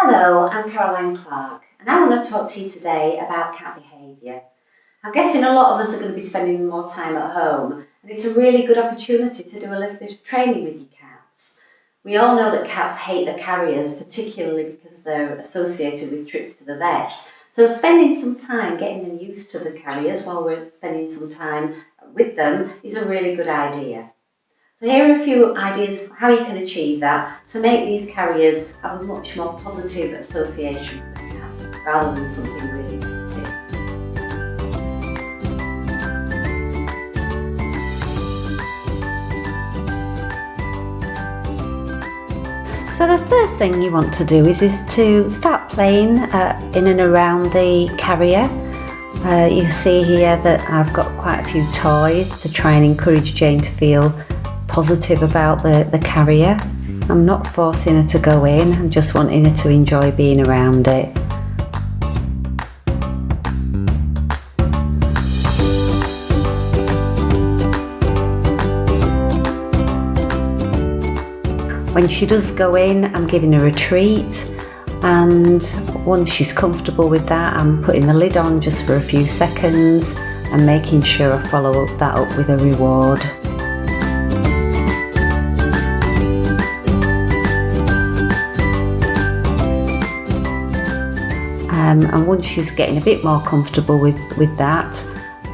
Hello, I'm Caroline Clark and I want to talk to you today about cat behaviour. I'm guessing a lot of us are going to be spending more time at home and it's a really good opportunity to do a little bit of training with your cats. We all know that cats hate the carriers, particularly because they're associated with trips to the vet. So spending some time getting them used to the carriers while we're spending some time with them is a really good idea. So here are a few ideas for how you can achieve that to make these carriers have a much more positive association rather than something really negative. So the first thing you want to do is, is to start playing uh, in and around the carrier. Uh, you see here that I've got quite a few toys to try and encourage Jane to feel positive about the, the carrier. I'm not forcing her to go in, I'm just wanting her to enjoy being around it. When she does go in, I'm giving her a treat and once she's comfortable with that, I'm putting the lid on just for a few seconds and making sure I follow up that up with a reward. Um, and once she's getting a bit more comfortable with, with that,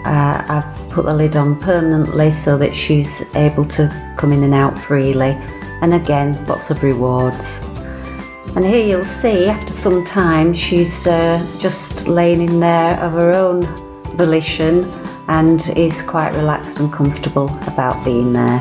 uh, I've put the lid on permanently so that she's able to come in and out freely. And again, lots of rewards. And here you'll see after some time she's uh, just laying in there of her own volition and is quite relaxed and comfortable about being there.